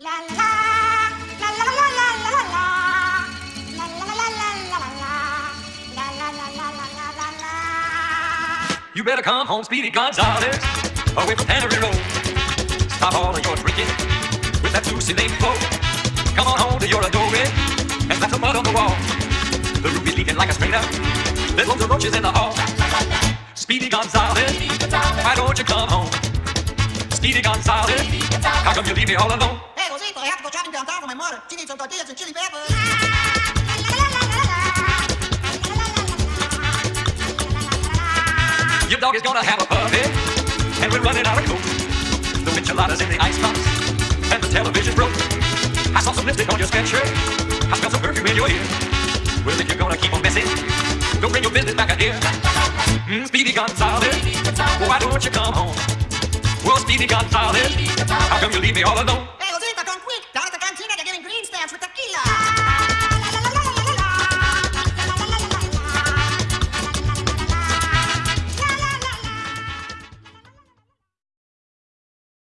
You better come home, Speedy Gonzales, away from Tannery Road. Stop all of your drinking with that Lucy Lane flow. Come on home to your adoring and slap some mud on the wall. The roof is leaking like a strainer. There's loads of roaches in the hall. Speedy Gonzales, why don't you come home? Speedy Gonzales, how come you leave me all alone? To go for my mother. She chili peppers. Your dog is gonna have a puppy, and we're running out of coke. The enchiladas in the icebox, and the television broke. I saw some lipstick on your sweatshirt. I smell some perfume in your ear. Well, if you're gonna keep on messing, don't bring your business back here. Mm, Speedy Gonzales, why don't you come home? Well, Speedy Gonzales, how come you leave me all alone?